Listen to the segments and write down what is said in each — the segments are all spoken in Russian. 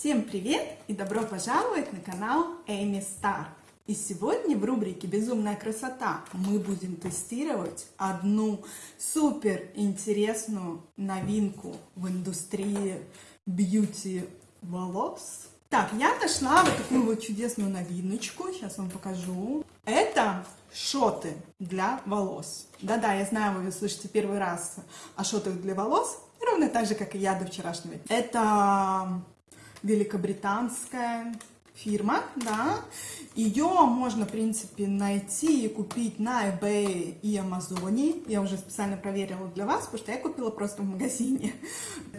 Всем привет и добро пожаловать на канал Эми Стар. И сегодня в рубрике «Безумная красота» мы будем тестировать одну супер интересную новинку в индустрии бьюти волос. Так, я нашла вот такую вот чудесную новиночку, сейчас вам покажу. Это шоты для волос. Да-да, я знаю, вы слышите первый раз о шотах для волос, ровно так же, как и я до вчерашнего. Это великобританская фирма, да, ее можно, в принципе, найти и купить на eBay и Амазоне, я уже специально проверила для вас, потому что я купила просто в магазине.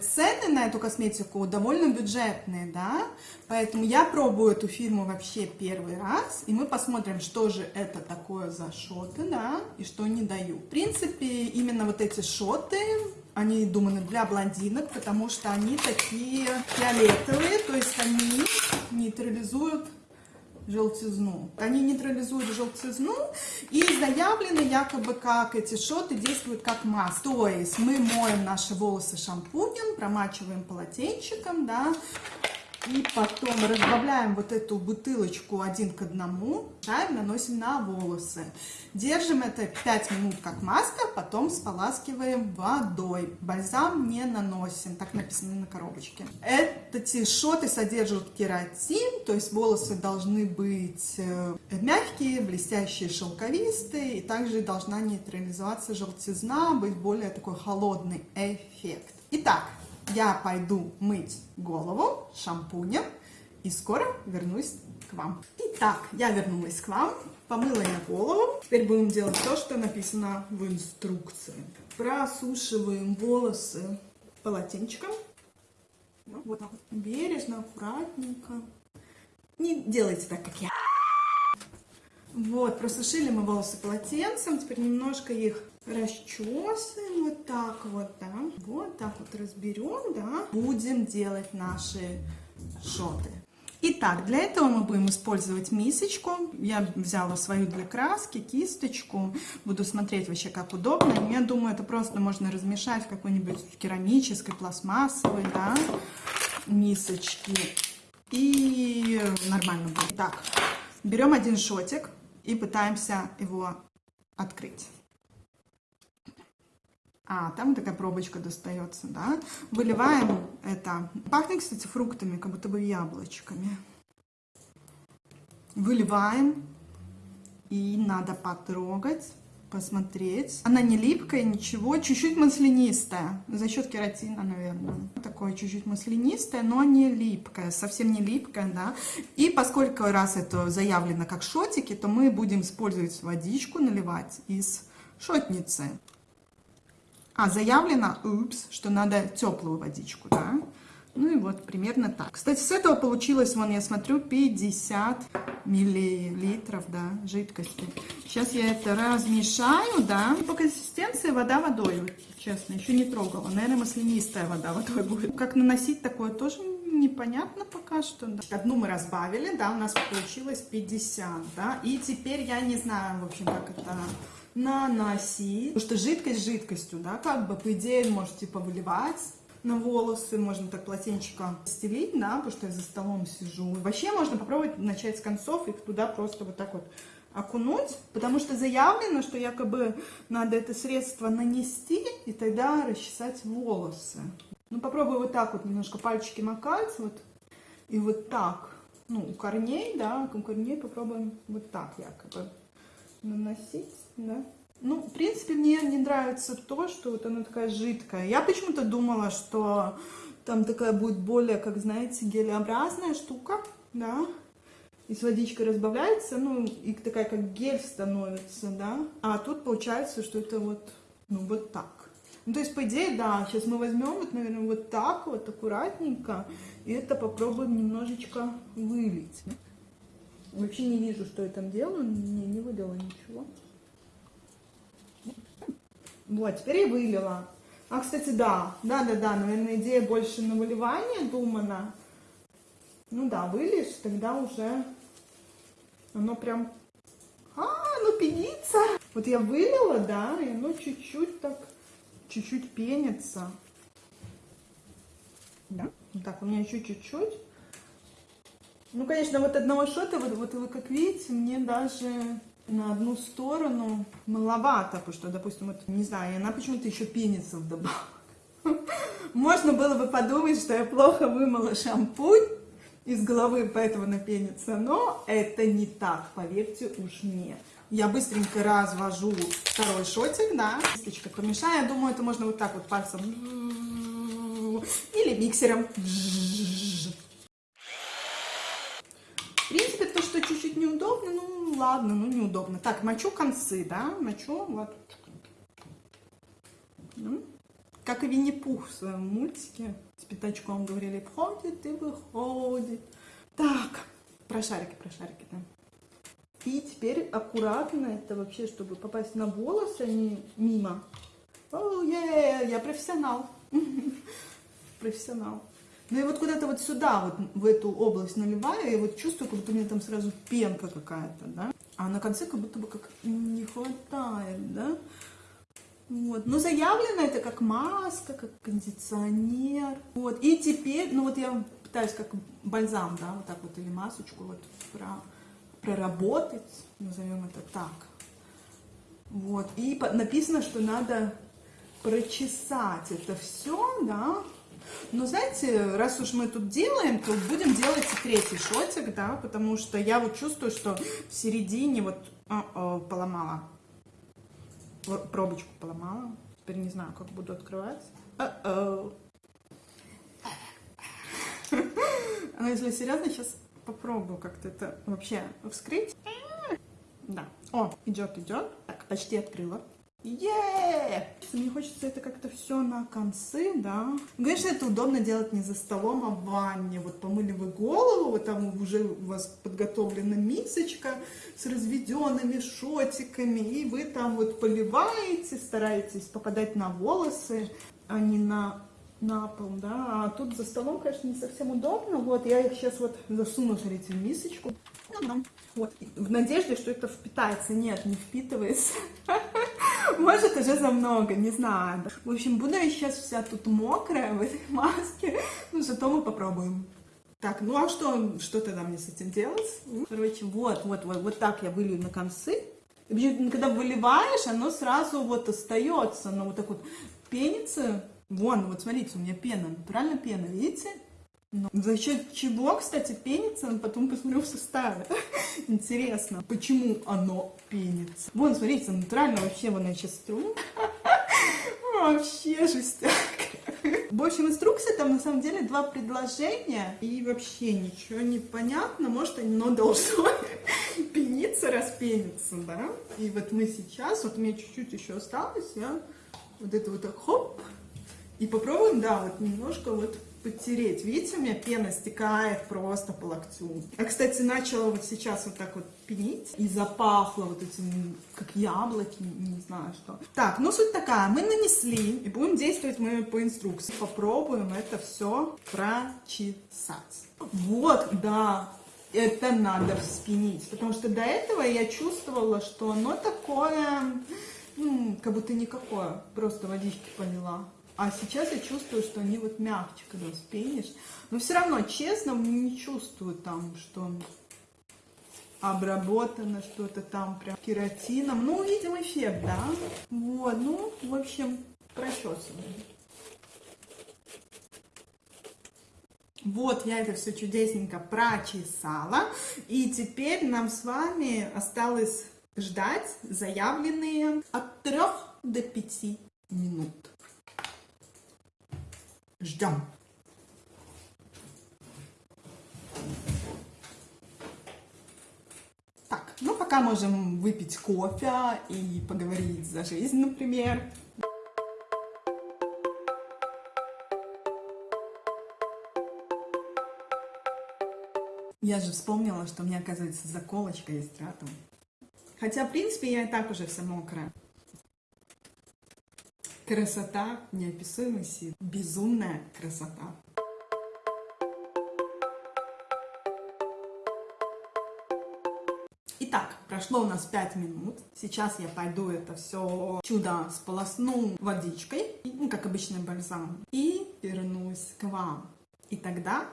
Цены на эту косметику довольно бюджетные, да, поэтому я пробую эту фирму вообще первый раз, и мы посмотрим, что же это такое за шоты, да, и что они дают. В принципе, именно вот эти шоты они думаны для блондинок, потому что они такие фиолетовые, то есть они нейтрализуют желтизну. Они нейтрализуют желтизну и заявлены якобы как эти шоты действуют как маска. То есть мы моем наши волосы шампунем, промачиваем полотенчиком, да, и потом разбавляем вот эту бутылочку один к одному, да, и наносим на волосы. Держим это 5 минут как маска, потом споласкиваем водой. Бальзам не наносим, так написано на коробочке. Эти шоты содержат кератин, то есть волосы должны быть э, мягкие, блестящие, шелковистые, и также должна нейтрализоваться желтизна, быть более такой холодный эффект. Итак, я пойду мыть голову шампунем и скоро вернусь к вам. Итак, я вернулась к вам, помыла я голову. Теперь будем делать то, что написано в инструкции. Просушиваем волосы полотенчиком. Вот так вот. Бережно, аккуратненько. Не делайте так, как я. Вот, просушили мы волосы полотенцем. Теперь немножко их расчесываем вот так вот, да, вот так вот разберем, да, будем делать наши шоты. Итак, для этого мы будем использовать мисочку. Я взяла свою для краски, кисточку. Буду смотреть вообще, как удобно. Я думаю, это просто можно размешать в какой-нибудь керамической, пластмассовой, да, мисочке. И нормально будет. Так, берем один шотик и пытаемся его открыть. А, там такая пробочка достается, да. Выливаем это. Пахнет, кстати, фруктами, как будто бы яблочками. Выливаем. И надо потрогать, посмотреть. Она не липкая, ничего. Чуть-чуть маслянистая. За счет кератина, наверное. Такое чуть-чуть маслянистое, но не липкое. Совсем не липкое, да. И поскольку раз это заявлено как шотики, то мы будем использовать водичку, наливать из шотницы. А, заявлено, упс, что надо теплую водичку, да? Ну и вот примерно так. Кстати, с этого получилось, вон я смотрю, 50 миллилитров, да, жидкости. Сейчас я это размешаю, да. По консистенции вода водой, вот, честно, еще не трогала. Наверное, маслянистая вода водой будет. Как наносить такое тоже непонятно пока что. Да. Одну мы разбавили, да, у нас получилось 50, да. И теперь я не знаю, в общем, как это наносить. Потому что жидкость жидкостью, да, как бы, по идее, можете типа выливать на волосы, можно так полотенчиком стелить, да, потому что я за столом сижу. Вообще можно попробовать начать с концов и туда просто вот так вот окунуть, потому что заявлено, что якобы надо это средство нанести и тогда расчесать волосы. Ну, попробую вот так вот немножко пальчики макать, вот, и вот так, ну, у корней, да, у корней попробуем вот так якобы наносить, да. Ну, в принципе, мне не нравится то, что вот она такая жидкая. Я почему-то думала, что там такая будет более, как знаете, гелеобразная штука, да. И с водичкой разбавляется, ну, и такая как гель становится, да. А тут получается, что это вот, ну, вот так. Ну, то есть, по идее, да, сейчас мы возьмем, вот, наверное, вот так вот, аккуратненько, и это попробуем немножечко вылить. Вообще не вижу, что я там делаю, не, не вылила ничего. Вот, теперь я вылила. А, кстати, да, да-да-да, наверное, идея больше на выливание думана. Ну да, вылишь, тогда уже оно прям... А, оно пенится. Вот я вылила, да, и оно чуть-чуть так, чуть-чуть пенится. Да, так, у меня еще чуть-чуть. Ну, конечно, вот одного шота, вот, вот вы как видите, мне даже на одну сторону маловато, потому что, допустим, вот, не знаю, она почему-то еще пенится вдобавок. Можно было бы подумать, что я плохо вымыла шампунь из головы, поэтому она пенится, но это не так, поверьте уж мне. Я быстренько развожу второй шотик, да, кисточка помешаю, я думаю, это можно вот так вот пальцем или миксером. В принципе, то, что чуть-чуть неудобно, ну ладно, ну неудобно. Так, мочу концы, да, мочу вот. Ну, как и Винни-Пух в своем мультике с пятачком говорили, входит и выходит. Так, про шарики, про шарики, да. И теперь аккуратно, это вообще, чтобы попасть на волосы, а не мимо. О, yeah, я профессионал. профессионал. Ну и вот куда-то вот сюда, вот в эту область наливаю, и вот чувствую, как будто у меня там сразу пенка какая-то, да. А на конце как будто бы как не хватает, да. Вот. Но заявлено это как маска, как кондиционер. Вот. И теперь, ну вот я пытаюсь как бальзам, да, вот так вот, или масочку вот про, проработать, назовем это так. Вот. И написано, что надо прочесать это все, да, но знаете, раз уж мы тут делаем, то будем делать и третий шотик, да, потому что я вот чувствую, что в середине вот а -о, поломала, пробочку поломала. Теперь не знаю, как буду открывать. А -о. Но если серьезно, сейчас попробую как-то это вообще вскрыть. Да. О, идет, идет. Так, почти открыла. Е! Мне хочется это как-то все на концы, да. Конечно, это удобно делать не за столом, а в ванне. Вот помыли вы голову, вот там уже у вас подготовлена мисочка с разведенными шотиками, и вы там вот поливаете, стараетесь попадать на волосы, а не на на пол, да, а тут за столом, конечно, не совсем удобно, вот, я их сейчас вот засуну, смотрите, в мисочку, вот, в надежде, что это впитается, нет, не впитывается, может уже за много, не знаю, в общем, буду я сейчас вся тут мокрая в этой маске, ну, зато мы попробуем. Так, ну а что, что тогда мне с этим делать? Короче, вот, вот, вот, вот так я вылью на концы. И когда выливаешь, оно сразу вот остается, оно вот так вот пенится, Вон, вот смотрите, у меня пена, натурально пена, видите? Но ну, за счет чего, кстати, пенится, потом посмотрю в составе. Интересно, почему оно пенится. Вон, смотрите, натурально вообще вон я сейчас. Вообще жестяк. В общем, инструкция там на самом деле два предложения, и вообще ничего не понятно, может оно должно пениться, распениться, да? И вот мы сейчас, вот мне чуть-чуть еще осталось, я вот это вот так хоп, и попробуем, да, вот немножко вот подтереть. Видите, у меня пена стекает просто по локтю. Я, кстати, начала вот сейчас вот так вот пенить. И запахло вот этим, как яблоки, не знаю что. Так, ну суть такая. Мы нанесли и будем действовать мы по инструкции. Попробуем это все прочесать. Вот, да, это надо вспенить. Потому что до этого я чувствовала, что оно такое, ну, как будто никакое. Просто водички полила. А сейчас я чувствую, что они вот мягче, когда вспенишь. Но все равно, честно, не чувствую там, что обработано что-то там прям кератином. Ну, видим эффект, да? Вот, ну, в общем, прочесываем. Вот я это все чудесненько прочесала. И теперь нам с вами осталось ждать заявленные от 3 до 5 минут. Ждем. Так, ну пока можем выпить кофе и поговорить за жизнь, например. Я же вспомнила, что у меня, оказывается, заколочка есть рядом. Хотя, в принципе, я и так уже вся мокрая. Красота неописуемой силы. Безумная красота. Итак, прошло у нас 5 минут. Сейчас я пойду это все чудо сполосну водичкой, ну, как обычный бальзам, и вернусь к вам. И тогда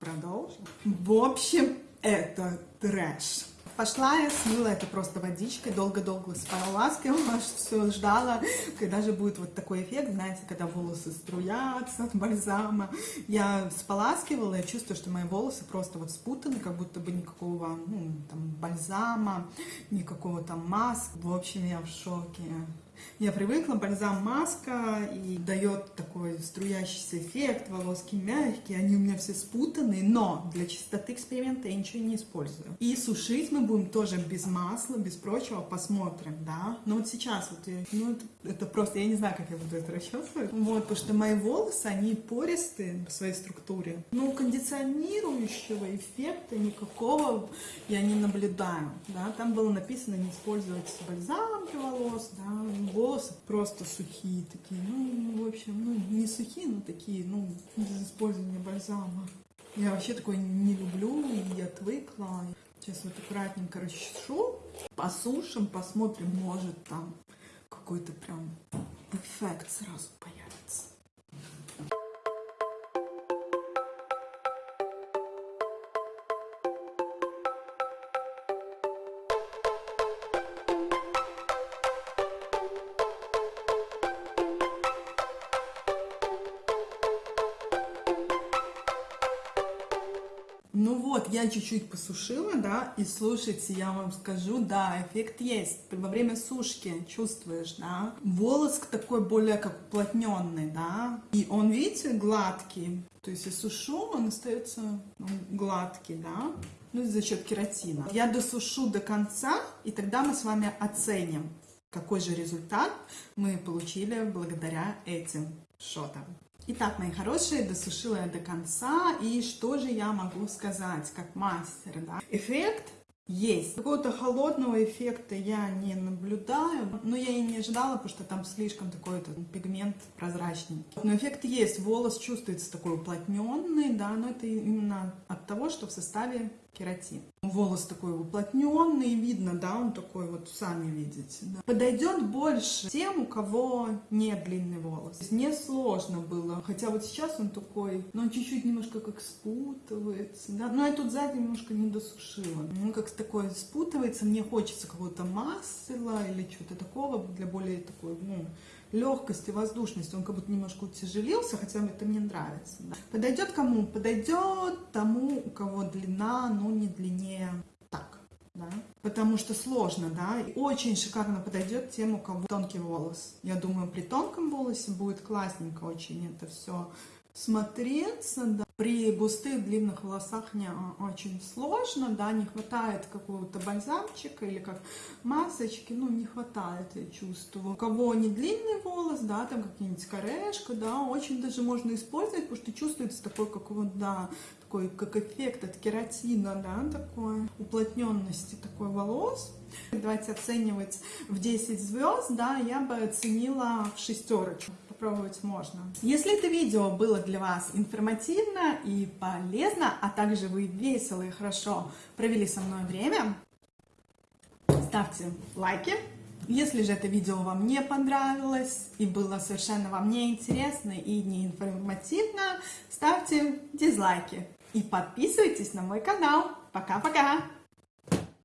Продолжим. В общем, это трэш. Пошла я, смыла это просто водичкой, долго-долго споласкивала, все ждала, когда же будет вот такой эффект, знаете, когда волосы струятся от бальзама. Я споласкивала, я чувствую, что мои волосы просто вот спутаны, как будто бы никакого ну, там, бальзама, никакого там маск. В общем, я в шоке. Я привыкла, бальзам маска и дает такой струящийся эффект, волоски мягкие, они у меня все спутаны, но для чистоты эксперимента я ничего не использую. И сушить мы будем тоже без масла, без прочего, посмотрим, да. Но вот сейчас вот, ну это, просто, я не знаю, как я буду это расчесывать. Вот, потому что мои волосы, они пористые в своей структуре. Но кондиционирующего эффекта никакого я не наблюдаю, да. Там было написано не использовать бальзам для волос, да, волосы просто сухие такие, ну, в общем, ну, не сухие, но такие, ну, без использования бальзама. Я вообще такой не люблю, и отвыкла. Сейчас вот аккуратненько расчешу, посушим, посмотрим, может там какой-то прям эффект сразу появится. Вот, я чуть-чуть посушила, да, и слушайте, я вам скажу, да, эффект есть. Ты во время сушки чувствуешь, да, волос такой более как уплотненный, да, и он, видите, гладкий. То есть я сушу, он остается ну, гладкий, да, ну, за счет кератина. Я досушу до конца, и тогда мы с вами оценим, какой же результат мы получили благодаря этим шотам. Итак, мои хорошие, досушила я до конца, и что же я могу сказать как мастер, да? Эффект есть. Какого-то холодного эффекта я не наблюдаю, но я и не ожидала, потому что там слишком такой -то пигмент прозрачный. Но эффект есть, волос чувствуется такой уплотненный, да, но это именно от того, что в составе кератин. Волос такой уплотненный, видно, да, он такой вот, сами видите. Да. Подойдет больше тем, у кого нет длинный волос. Не сложно было, хотя вот сейчас он такой, но он чуть-чуть немножко как спутывается, да, но я тут сзади немножко не досушила. Он как такой спутывается, мне хочется какого-то масла или чего-то такого для более такой, ну, легкости, воздушности. Он как будто немножко утяжелился, хотя это мне нравится. Подойдет кому? Подойдет тому, у кого длина, ну, не длиннее так. Да? Потому что сложно, да, и очень шикарно подойдет тем, у кого тонкий волос. Я думаю, при тонком волосе будет классненько очень это все смотреться, да. При густых длинных волосах не а, очень сложно, да, не хватает какого-то бальзамчика или как масочки, ну, не хватает, я чувствую. У кого не длинный волос, да, там какие-нибудь корешка, да, очень даже можно использовать, потому что чувствуется такой, как вот, да, такой, как эффект от кератина, да, такой, уплотненности такой волос. Давайте оценивать в 10 звезд, да, я бы оценила в шестерочку попробовать можно. Если это видео было для вас информативно и полезно, а также вы весело и хорошо провели со мной время, ставьте лайки. Если же это видео вам не понравилось и было совершенно вам неинтересно и неинформативно, ставьте дизлайки и подписывайтесь на мой канал. Пока-пока!